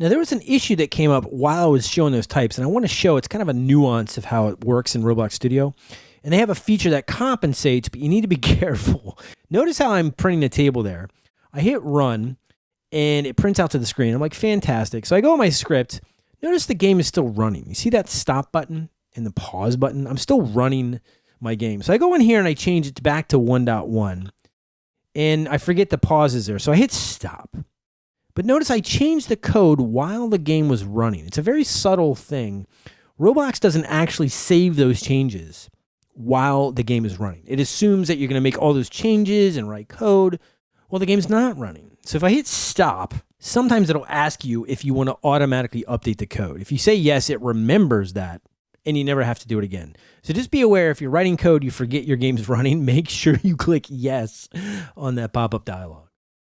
Now, there was an issue that came up while I was showing those types, and I want to show it's kind of a nuance of how it works in Roblox Studio. And they have a feature that compensates, but you need to be careful. Notice how I'm printing the table there. I hit run, and it prints out to the screen. I'm like, fantastic. So I go in my script. Notice the game is still running. You see that stop button and the pause button? I'm still running my game. So I go in here and I change it back to 1.1, and I forget the pauses there. So I hit stop. But notice I changed the code while the game was running. It's a very subtle thing. Roblox doesn't actually save those changes while the game is running. It assumes that you're going to make all those changes and write code. while the game's not running. So if I hit stop, sometimes it'll ask you if you want to automatically update the code. If you say yes, it remembers that and you never have to do it again. So just be aware if you're writing code, you forget your game's running, make sure you click yes on that pop up dialog.